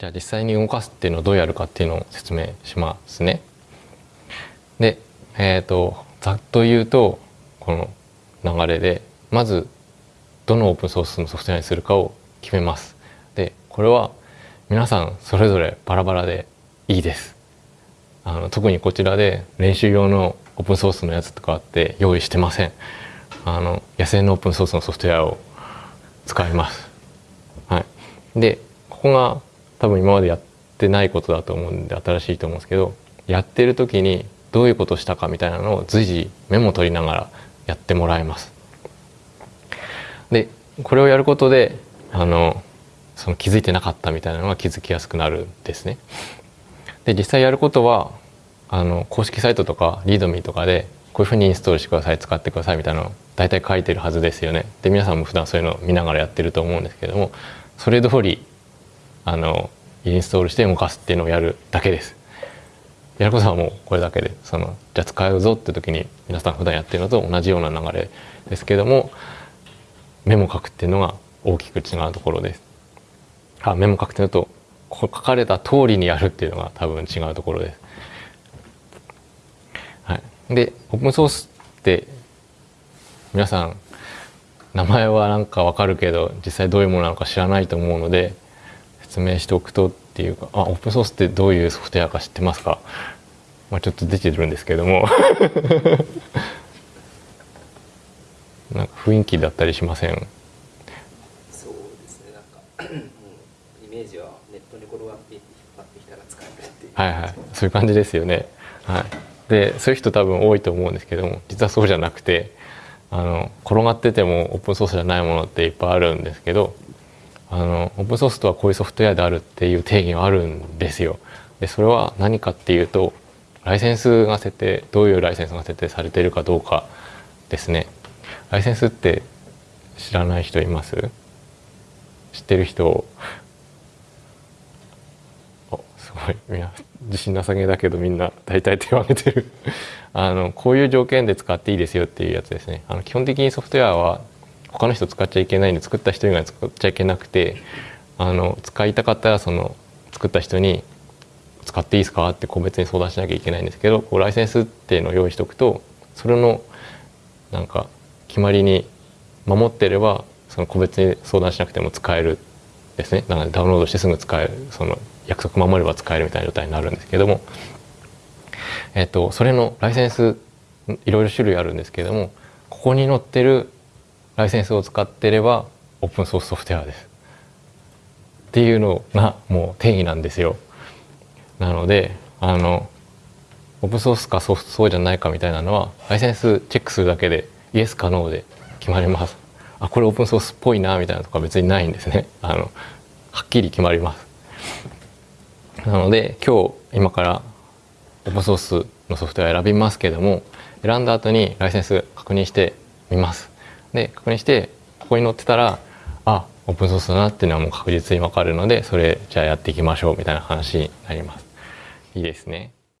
じゃあ実際に動かすっていうのをどうやるかっていうのを説明しますね。で、えっ、ー、とざっと言うとこの流れでまずどのオープンソースのソフトウェアにするかを決めます。でこれは皆さんそれぞれバラバラでいいです。あの特にこちらで練習用のオープンソースのやつとかって用意してません。あの野生のオープンソースのソフトウェアを使います。はい、でここが多分今までやってないことだと思うんで新しいと思うんですけどやってる時にどういうことしたかみたいなのを随時メモ取りながらやってもらいます。でこれをやることであのその気づいてなかったみたいなのが気づきやすくなるんですね。で実際やることはあの公式サイトとかリードミーとかでこういうふうにインストールしてください使ってくださいみたいなの大体書いてるはずですよね。で皆さんも普段そういうのを見ながらやってると思うんですけれどもそれ通りあのインストールして動かすっていうのをやるだけです。やることはもうこれだけでそのじゃあ使うぞって時に皆さん普段やってるのと同じような流れですけどもメモ書くっていうのが大きく違うところです。あメモ書くっていうのとこ書かれた通りにやるっていうのが多分違うところです。はい、でオープンソースって皆さん名前はなんかわかるけど実際どういうものなのか知らないと思うので説明しておくとっていうかあオープンソースってどういうソフトウェアか知ってますか、まあ、ちょっと出てるんですけども。なんか雰囲気だったりしません？そうですね。なんかイメージはネットに転がっていって引っ張ってきたら使えるっていう。はいはい。そういう感じですよね。はい。でそういう人多分多いと思うんですけども実はそうじゃなくてあの転がっててもオープンソースじゃないものっていっぱいあるんですけどあのオープンソースとはこういうソフトウェアであるっていう定義があるんですよ。でそれは何かっていうとライセンスが設定どういうライセンスが設定されているかどうかですね。ライセンスって知らない人います？知ってる人おすごいみんな自信なさげだけどみんな大体手を挙げてるあのこういう条件で使っていいですよっていうやつですねあの基本的にソフトウェアは他の人使っちゃいけないんで作った人以外使っちゃいけなくてあの使いたかったらその作った人に使っていいですか？って個別に相談しなきゃいけないんですけどこうライセンスっていうのを用意しておくとそれのなんか決まりに守ってればその個別に相談しなくても使えるですね。なのでダウンロードしてすぐ使えるその約束守れば使えるみたいな状態になるんですけども、えっと、それのライセンスいろいろ種類あるんですけどもここに載ってるライセンスを使ってればオープンソースソフトウェアです。っていうのがもう定義なんですよ。なのであのオープンソースかソフトそうじゃないかみたいなのはライセンスチェックするだけでイエスかノーで決まります。あこれオープンソースっぽいなみたいなとか別にないんですね。あのはっきり決まります。なので今日今からオープンソースのソフトウェア選びますけども選んだ後にライセンス確認してみます。で確認してここに載ってたらあオープンソースだなっていうのはもう確実に分かるのでそれじゃあやっていきましょうみたいな話になります。いいですね。